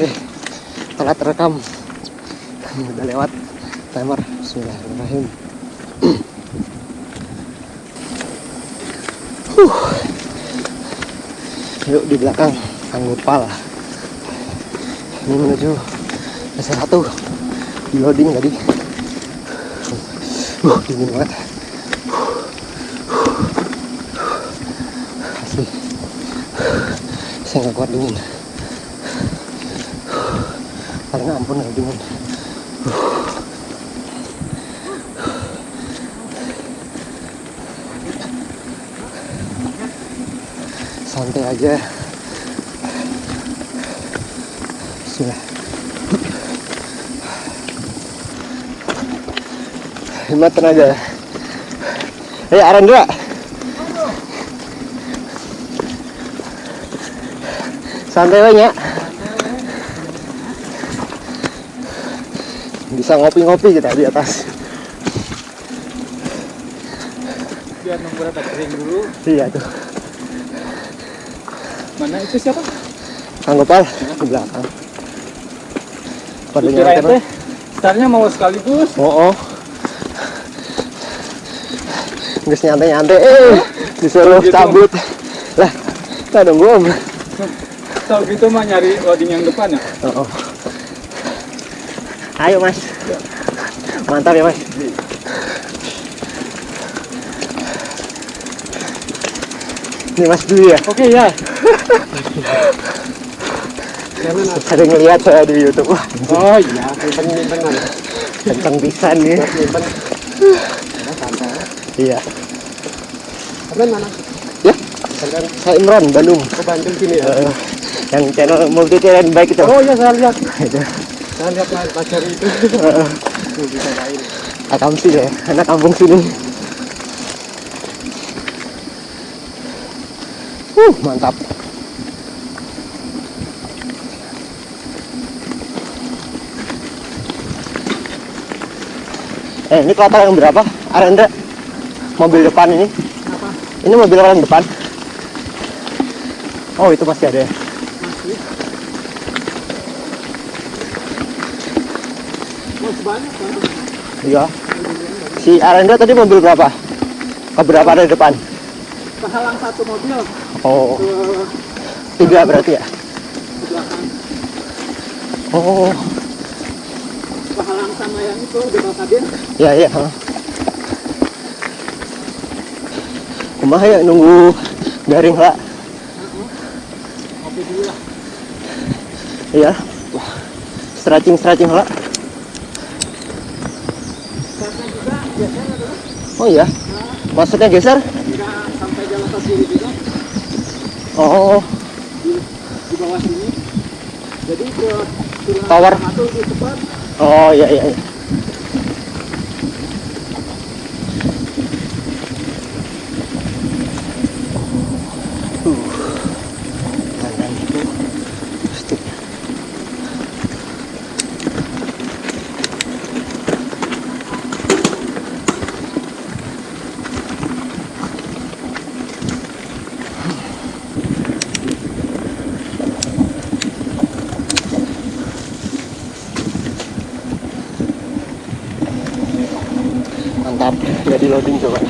eh telat rekam. Udah lewat timer. Bismillahirrahmanirrahim. Huh. yuk di belakang. Kang Gopal ini menuju S1 di loading tadi. Uh, dingin banget. Asli. Saya nggak kuat dingin paling ampun kalau dingin santai aja. Sudah. Hemat tenaga. Eh Arandra santai banyak bisa ngopi-ngopi kita di atas. Biar nunggu rata kering dulu. Iya tuh mana itu siapa? Kang Gopal di belakang. Pada kira startnya mau sekaligus. Oh oh. Nggak nyantai-nyantai. Eh disuruh Gitu. cabut. Lah kita nunggu om tahu gitu mah nyari loading yang depan ya? Oh, oh. Ayo mas. Mantap ya mas. Ini mas dulu ya? Oke ya. Sering ngeliat saya di YouTube. Wah oh iya kenceng pisan nih iya. Kalian mana ya. Saya Imran Bandung. Ke Bandung sini ya? Eh, yang channel multi talent baik itu. Oh iya saya lihat Saya lihat pacar itu. Tuh, bisa kain Akam sih ya anak kampung sini. Uh mantap. Eh ini kloter yang berapa? Arenda mobil depan ini. Apa? Ini mobil orang depan. Oh itu masih ada ya masih masih banyak iya. Si Arenda tadi mobil berapa? Keberapa ada di depan? Kehalang satu mobil. Oh. Ke tiga berarti ya? ke belakang. Oh. Kehalang sama yang itu di bawah kabin ya ya ha. kumaha ya nunggu garing lah kopi dulu lah. Iya. Wah stretching stretching lah startnya juga biasanya adalah oh iya? Maksudnya geser? Sampai jalan ke kiri juga oh. Di, di bawah sini. Jadi ke Tower. oh iya iya, iya. Uh. Kanan itu pasti. mantap jadi loading coba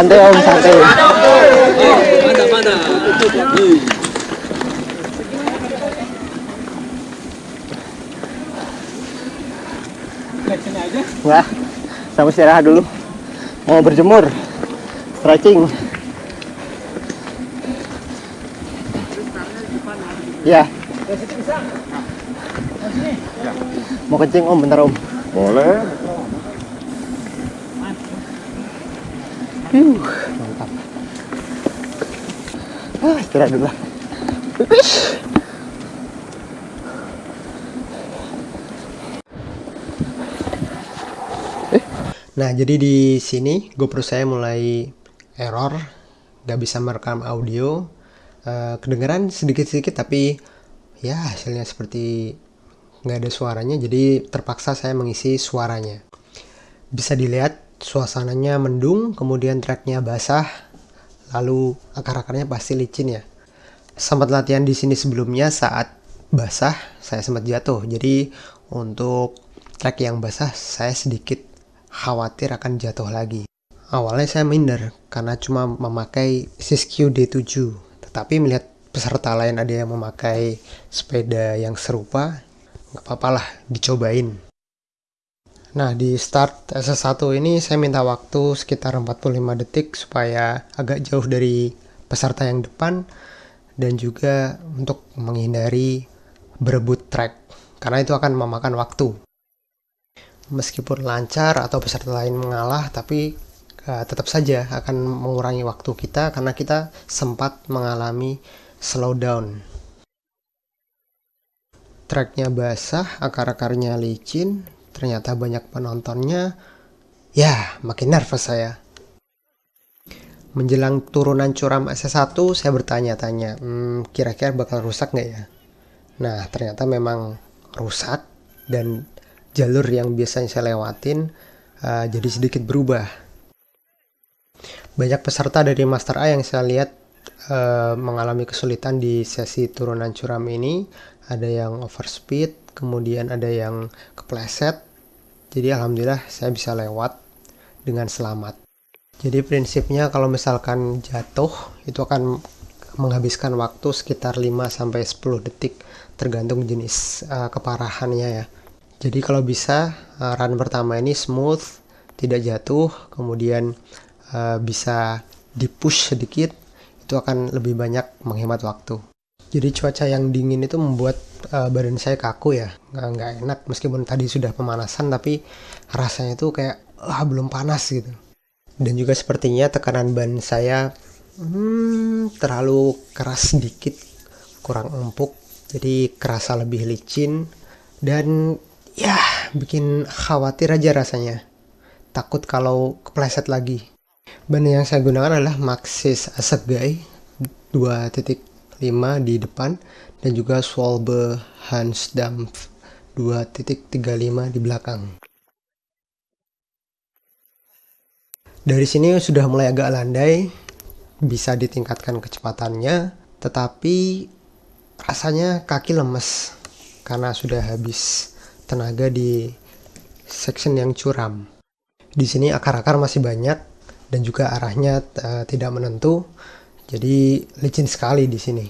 santai om santai. Mana mana Wah, sama istirahat dulu. Mau berjemur stretching. Ya. Mau kencing om bentar om. Boleh. Huh, mantap ah, istirahat dulu lah. Nah, jadi di sini GoPro saya mulai error, nggak bisa merekam audio, Eh, kedengeran sedikit-sedikit tapi ya hasilnya seperti nggak ada suaranya, jadi terpaksa saya mengisi suaranya. Bisa dilihat suasananya mendung, kemudian treknya basah, lalu akar-akarnya pasti licin ya. Sempat latihan di sini sebelumnya saat basah, saya sempat jatuh. Jadi untuk trek yang basah, saya sedikit khawatir akan jatuh lagi. Awalnya saya minder karena cuma memakai Siskiyou D7, tetapi melihat peserta lain ada yang memakai sepeda yang serupa, nggak apa-apa lah dicobain. Nah di start SS1 ini saya minta waktu sekitar 45 detik supaya agak jauh dari peserta yang depan dan juga untuk menghindari berebut track karena itu akan memakan waktu. Meskipun lancar atau peserta lain mengalah tapi uh, tetap saja akan mengurangi waktu kita karena kita sempat mengalami slowdown. Tracknya basah, akar-akarnya licin, ternyata banyak penontonnya. Ya, makin nervous saya. Menjelang turunan curam SS1, saya bertanya-tanya, hmm, kira-kira bakal rusak nggak ya? Nah, ternyata memang rusak dan jalur yang biasanya saya lewatin uh, jadi sedikit berubah banyak peserta dari Master A yang saya lihat uh, mengalami kesulitan di sesi turunan curam ini. Ada yang overspeed, kemudian ada yang kepleset. Jadi alhamdulillah saya bisa lewat dengan selamat. Jadi prinsipnya kalau misalkan jatuh itu akan menghabiskan waktu sekitar 5 sampai 10 detik tergantung jenis uh, keparahannya ya. Jadi kalau bisa uh, run pertama ini smooth, tidak jatuh, kemudian uh, bisa dipush sedikit itu akan lebih banyak menghemat waktu jadi cuaca yang dingin itu membuat uh, badan saya kaku ya. Nggak, enak. Meskipun tadi sudah pemanasan tapi rasanya itu kayak ah belum panas gitu. Dan juga sepertinya tekanan ban saya hmm, terlalu keras sedikit. Kurang empuk. Jadi kerasa lebih licin. Dan ya bikin khawatir aja rasanya. Takut kalau kepleset lagi. Ban yang saya gunakan adalah Maxxis Assegai 2.5 di depan dan juga Schwalbe Hansdampf 2.35 di belakang. Dari sini sudah mulai agak landai, bisa ditingkatkan kecepatannya, tetapi rasanya kaki lemes karena sudah habis tenaga di section yang curam. Di sini akar-akar masih banyak, dan juga arahnya uh, tidak menentu. Jadi licin sekali di sini.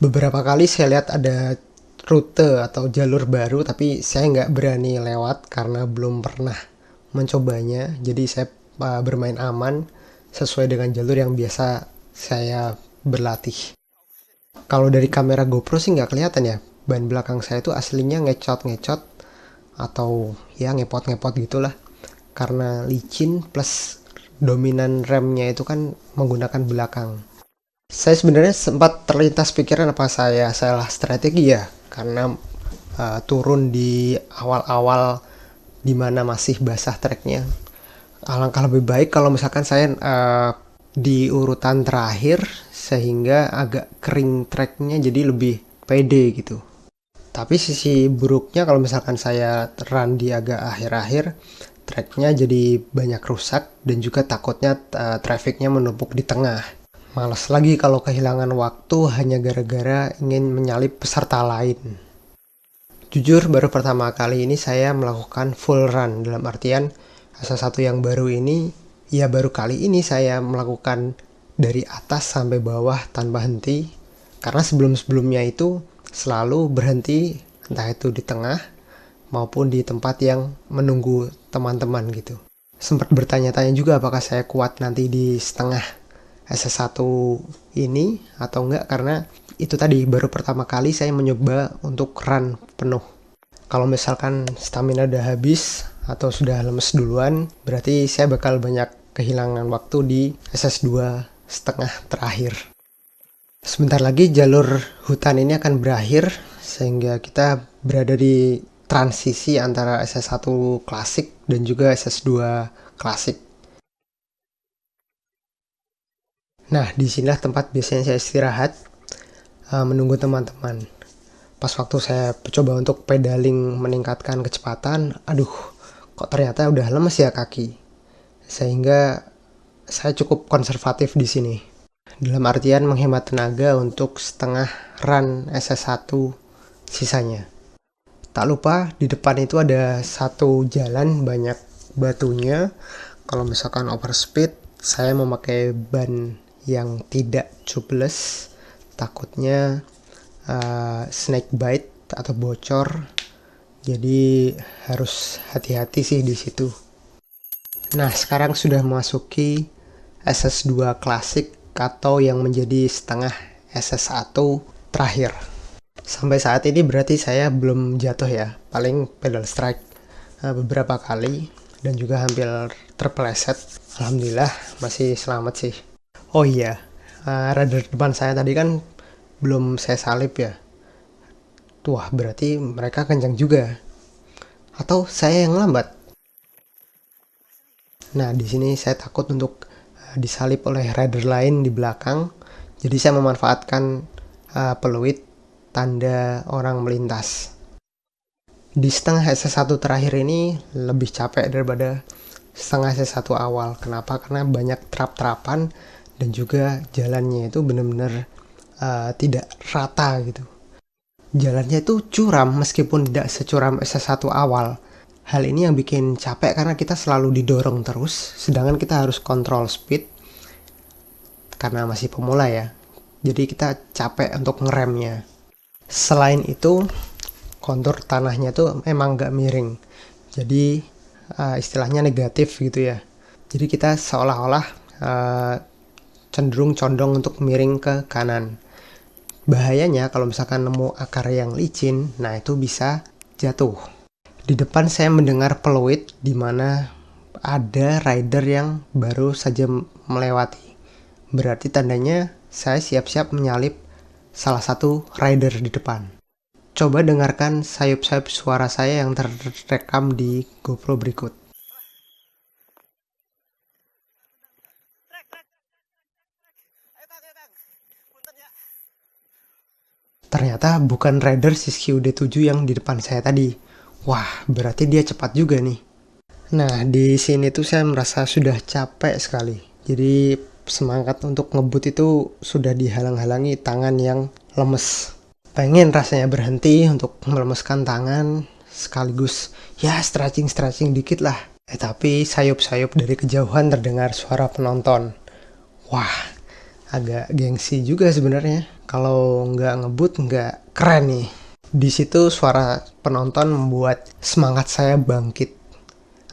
Beberapa kali saya lihat ada rute atau jalur baru tapi saya nggak berani lewat karena belum pernah mencobanya. Jadi saya bermain aman sesuai dengan jalur yang biasa saya berlatih. Kalau dari kamera GoPro sih nggak kelihatan ya. Ban belakang saya itu aslinya ngecot-ngecot atau ya ngepot-ngepot gitulah karena licin plus dominan remnya itu kan menggunakan belakang. Saya sebenarnya sempat terlintas pikiran apa saya salah strategi ya karena uh, turun di awal-awal di mana masih basah treknya. Alangkah lebih baik kalau misalkan saya uh, di urutan terakhir sehingga agak kering treknya jadi lebih pede gitu. Tapi sisi buruknya kalau misalkan saya run di agak akhir-akhir tracknya jadi banyak rusak dan juga takutnya uh, trafficnya menumpuk di tengah. Males lagi kalau kehilangan waktu hanya gara-gara ingin menyalip peserta lain. Jujur baru pertama kali ini saya melakukan full run dalam artian salah satu yang baru ini ya baru kali ini saya melakukan dari atas sampai bawah tanpa henti karena sebelum-sebelumnya itu selalu berhenti entah itu di tengah maupun di tempat yang menunggu teman-teman gitu. Sempat bertanya-tanya juga apakah saya kuat nanti di setengah SS1 ini atau enggak karena itu tadi baru pertama kali saya mencoba untuk run penuh. Kalau misalkan stamina udah habis atau sudah lemes duluan, berarti saya bakal banyak kehilangan waktu di SS2 setengah terakhir. Sebentar lagi jalur hutan ini akan berakhir sehingga kita berada di transisi antara SS1 klasik dan juga SS2 klasik. Nah, di sinilah tempat biasanya saya istirahat uh, menunggu teman-teman. Pas waktu saya coba untuk pedaling meningkatkan kecepatan, aduh, kok ternyata udah lemes ya kaki. Sehingga saya cukup konservatif di sini. Dalam artian menghemat tenaga untuk setengah run SS1 sisanya. Tak lupa di depan itu ada satu jalan banyak batunya. Kalau misalkan overspeed, saya memakai ban yang tidak tubeless. Takutnya uh, snake bite atau bocor. Jadi harus hati-hati sih di situ. Nah, sekarang sudah memasuki SS2 klasik atau yang menjadi setengah SS1 terakhir. Sampai saat ini berarti saya belum jatuh ya, paling pedal strike uh, beberapa kali dan juga hampir terpeleset. Alhamdulillah masih selamat sih. Oh iya, uh, radar depan saya tadi kan belum saya salip ya. Wah, berarti mereka kencang juga. Atau saya yang lambat? Nah, di sini saya takut untuk uh, disalip oleh rider lain di belakang. Jadi saya memanfaatkan uh, peluit tanda orang melintas. Di setengah SS1 terakhir ini lebih capek daripada setengah SS1 awal. Kenapa? Karena banyak trap-trapan dan juga jalannya itu benar-benar uh, tidak rata gitu. Jalannya itu curam meskipun tidak securam SS1 awal. Hal ini yang bikin capek karena kita selalu didorong terus, sedangkan kita harus kontrol speed karena masih pemula ya. Jadi kita capek untuk ngeremnya. Selain itu, kontur tanahnya tuh emang gak miring. Jadi uh, istilahnya negatif gitu ya. Jadi kita seolah-olah uh, cenderung condong untuk miring ke kanan. Bahayanya kalau misalkan nemu akar yang licin, nah itu bisa jatuh. Di depan saya mendengar peluit di mana ada rider yang baru saja melewati. Berarti tandanya saya siap-siap menyalip salah satu rider di depan. Coba dengarkan sayup-sayup suara saya yang terekam di GoPro berikut. Ternyata bukan rider Siskiyou D7 yang di depan saya tadi. Wah, berarti dia cepat juga nih. Nah, di sini tuh saya merasa sudah capek sekali. Jadi semangat untuk ngebut itu sudah dihalang-halangi tangan yang lemes. Pengen rasanya berhenti untuk melemeskan tangan sekaligus ya stretching-stretching dikit lah. Eh tapi sayup-sayup dari kejauhan terdengar suara penonton. Wah, agak gengsi juga sebenarnya. Kalau nggak ngebut nggak keren nih. Di situ suara penonton membuat semangat saya bangkit.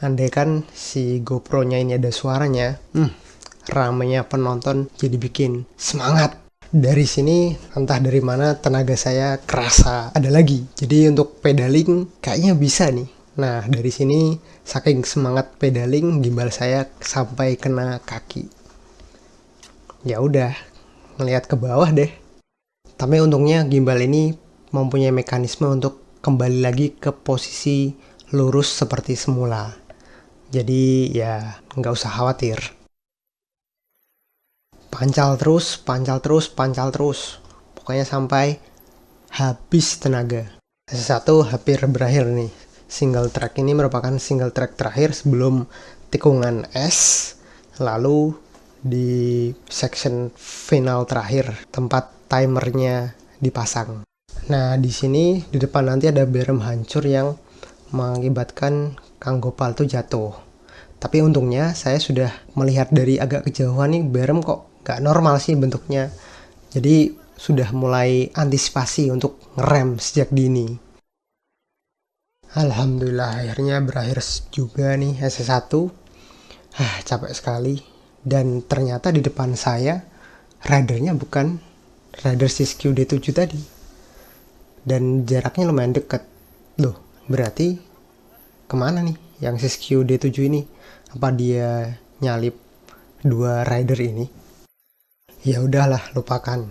Andai kan si GoPro-nya ini ada suaranya, hmm, ramenya penonton jadi bikin semangat. Dari sini entah dari mana tenaga saya kerasa ada lagi. Jadi untuk pedaling kayaknya bisa nih. Nah dari sini saking semangat pedaling gimbal saya sampai kena kaki. Ya udah ngelihat ke bawah deh. Tapi untungnya gimbal ini mempunyai mekanisme untuk kembali lagi ke posisi lurus seperti semula. Jadi ya nggak usah khawatir. Pancal terus, pancal terus, pancal terus. Pokoknya sampai habis tenaga. S1 hampir berakhir nih. Single track ini merupakan single track terakhir sebelum tikungan S. Lalu di section final terakhir tempat timernya dipasang. Nah, di sini di depan nanti ada berem hancur yang mengakibatkan Kang Gopal tuh jatuh. Tapi untungnya saya sudah melihat dari agak kejauhan nih berem kok gak normal sih bentuknya. Jadi sudah mulai antisipasi untuk ngerem sejak dini. Alhamdulillah akhirnya berakhir juga nih SS1. Ah, capek sekali. Dan ternyata di depan saya ridernya bukan rider Siskiyou D7 tadi. Dan jaraknya lumayan dekat. Loh, berarti ke mana nih yang Siskiyou D7 ini? Apa dia nyalip dua rider ini? Ya udahlah, lupakan.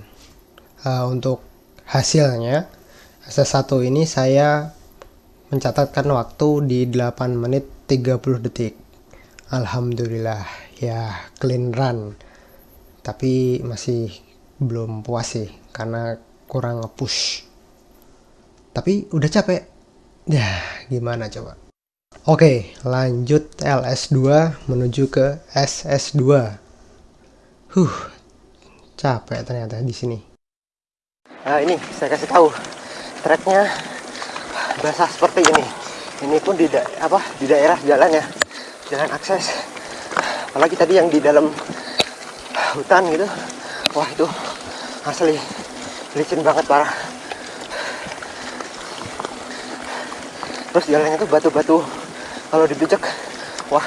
Uh, untuk hasilnya, SS1 ini saya mencatatkan waktu di 8 menit 30 detik. Alhamdulillah, ya clean run. Tapi masih belum puas sih karena kurang nge-push. Tapi udah capek. Ya, gimana coba? Oke, lanjut LS2 menuju ke SS2. Huh, capek ternyata di sini. Nah, ini saya kasih tahu treknya basah seperti ini. Ini pun di apa di daerah jalan ya, jalan akses. Apalagi tadi yang di dalam hutan gitu, wah itu asli licin banget parah. Terus jalannya tuh batu-batu, kalau dipijak, wah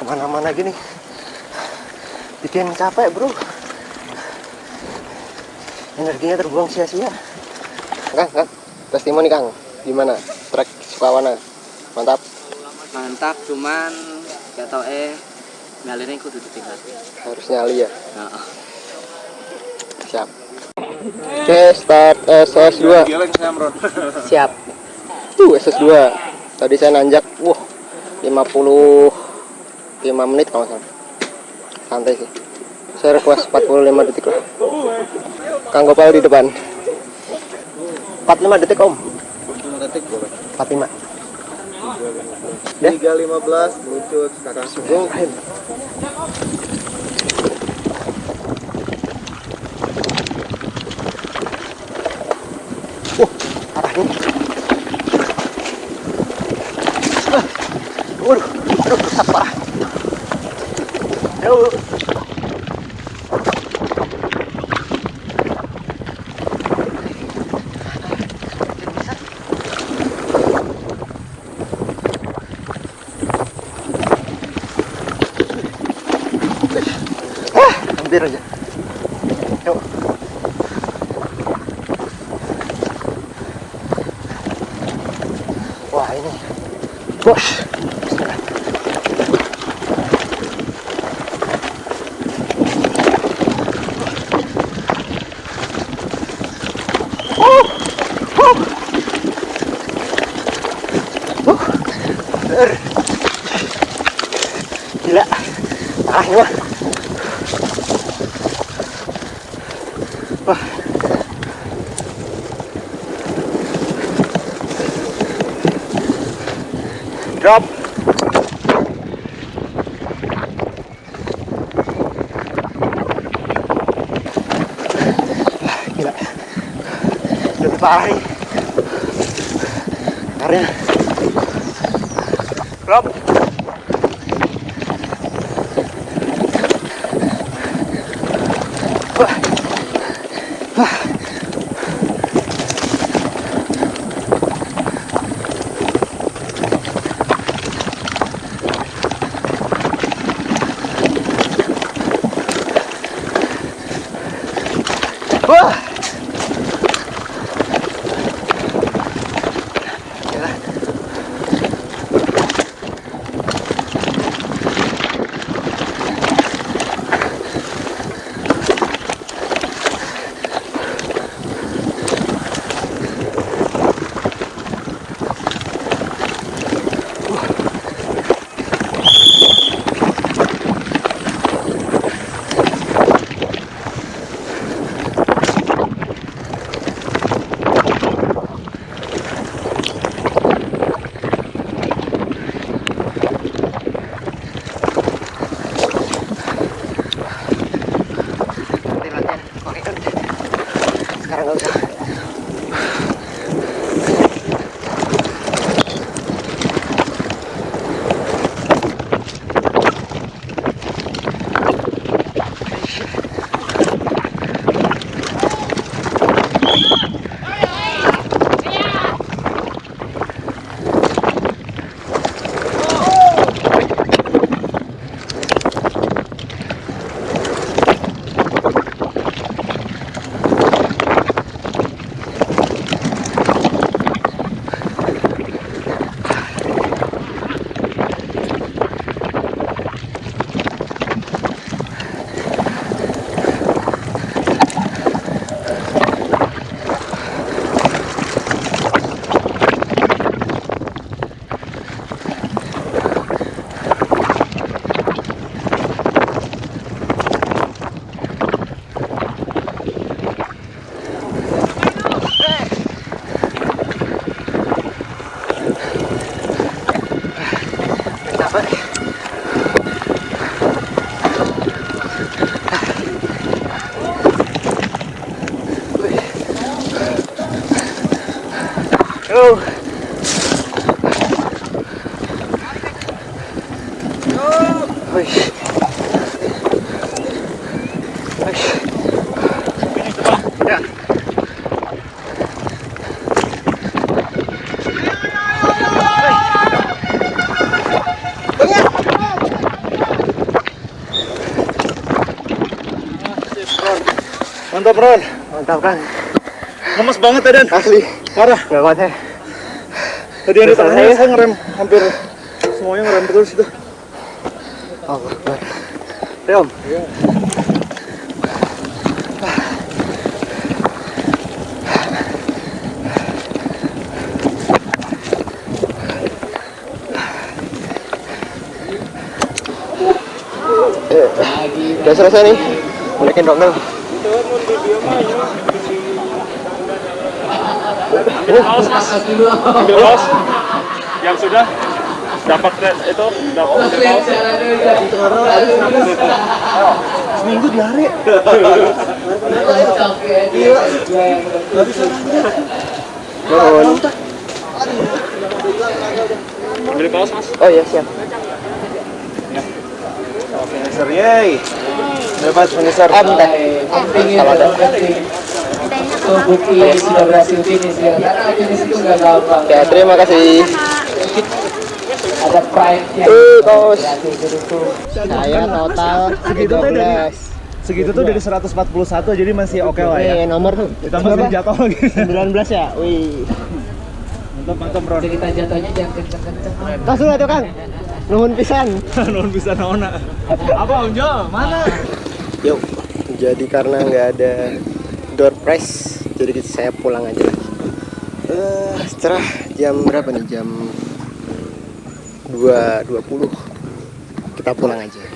ke mana-mana gini, bikin capek bro. Energinya terbuang sia-sia. Kang, Kang, testimoni Kang, gimana? Trek Sukawana, mantap. mantap cuman gak tau eh ngalirnya kudu ditinggal Harus nyali ya. nah, Siap. Oke, start SS2. siap Tuh, SS2. Tadi saya nanjak, wah, 55 menit kalau salah. Santai sih. Saya request 45 detik lah. Kang Gopal di depan. 45 detik, Om. detik boleh 45. 315 lucut kakak Sebelum Hampir aja. Yuk. Wah ini, bos. Bismillah. Uh, uh. Uh, er. Gila, parah ini mah. Wah. Drop. Gila. Lebih parah nih. Drop. 大家都上 Mantap, Ron. Mantap kan? Lemes banget ya, Dan. Asli. Parah. Gak kuat ya. Tadi tengahnya saya. saya ngerem hampir semuanya ngerem terus itu. Ayo, Om. Eh, Udah selesai nih. Balikin dongel. Kaos. Yang sudah dapat itu dapat. Seminggu lari. Bangun. Ambil kaos, Mas. Oh iya siap. Yeay. Dapat. Kalau ada. Buki sudah berhasil finish ya karena finish itu nggak gampang Ya terima kasih. Ada pride Eh kaos. Saya total Segitu tuh dari 13. segitu tuh dari 141 jadi masih oke lah ya. Nomor tuh. Ditambah sering jatuh lagi. 19 ya. Wih. Mantap mantap Ron. cerita jatuhnya jangan kenceng-kenceng Tos dulu tuh Kang. Nuhun pisan. Non bisa nona. Apa Om Jo? Mana? Yuk. Jadi karena nggak ada door prize, jadi saya pulang aja lah. Eh, cerah jam berapa nih? Jam 2.20. Kita pulang aja.